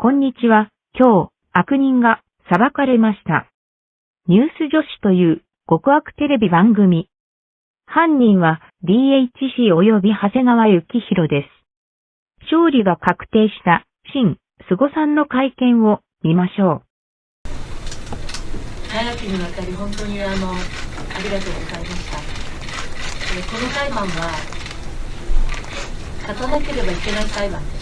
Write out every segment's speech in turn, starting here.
こんにちは。今日、悪人が裁かれました。ニュース女子という極悪テレビ番組。犯人は DHC 及び長谷川幸宏です。勝利が確定した新菅さんの会見を見ましょう長きにわたり本当にあのありがとうございましたこの裁判は勝たなければいけない裁判でした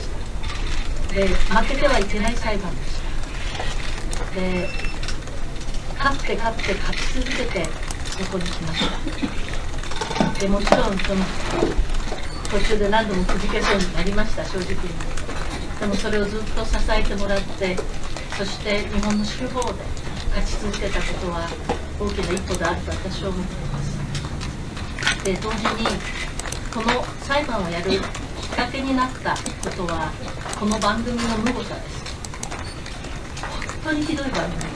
で負けてはいけない裁判でした。で勝って勝って勝ち続けてここに来ました。でもちろんその途中で何度もくじけそうになりました正直に。でもそれをずっと支えてもらってそして日本の司法で勝ち続けたことは大きな一歩であると私は思っています。で同時にこの裁判をやるきっかけになったことはこの番組の無誤さです。本当にひどい番組です。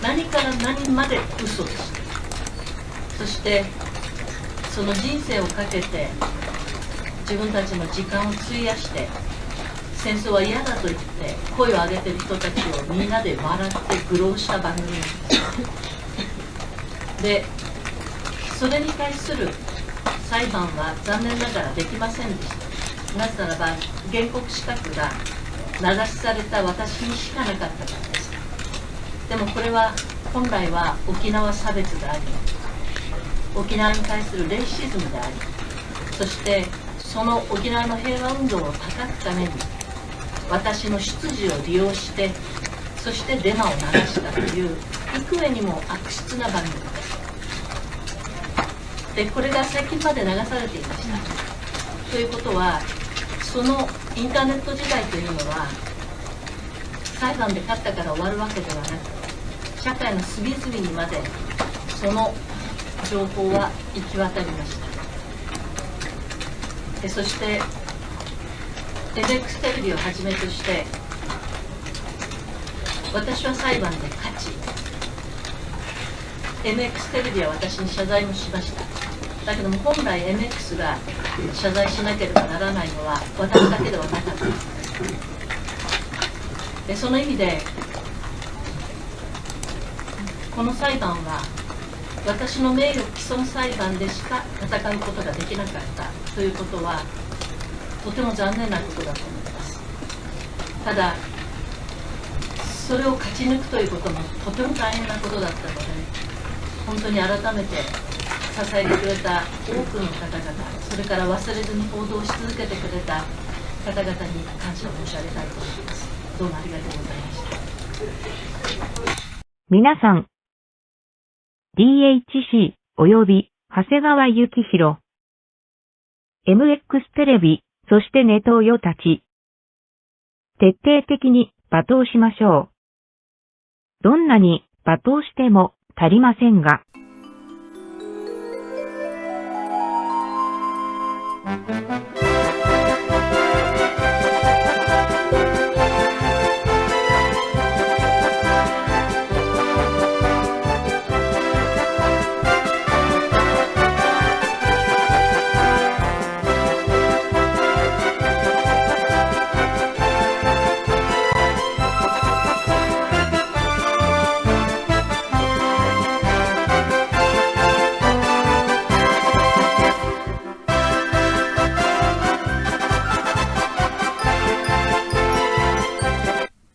何から何まで嘘でしたそしてその人生をかけて自分たちの時間を費やして戦争は嫌だと言って声を上げてる人たちをみんなで笑って愚弄した番組なんです。でそれに対する裁判は残念ながらできませんでした。なぜならば原告資格が名指しされた私にしかなかったからです。でもこれは本来は沖縄差別であり沖縄に対するレイシズムでありそしてその沖縄の平和運動を叩くために私の出自を利用してそしてデマを流したという幾重にも悪質な番組です。でこれが最近まで流されていました。ということはそのインターネット時代というのは裁判で勝ったから終わるわけではなく社会の隅々にまでその情報は行き渡りました。でそして MX テレビをはじめとして私は裁判で勝ち MX テレビは私に謝罪もしました。だけども本来 MX が謝罪しなければならないのは私だけではなかった。でその意味でこの裁判は私の名誉毀損裁判でしか戦うことができなかったということはとても残念なことだと思います。ただそれを勝ち抜くということもとても大変なことだったので本当に改めて支えてくれた多くの方々それから忘れずに報道し続けてくれた方々に感謝を申し上げたいと思いますどうもありがとうございました。皆さん、DHC 及び長谷川幸宏、MX テレビ、そしてネトウヨたち。徹底的に罵倒しましょう。どんなに罵倒しても足りませんが。thank you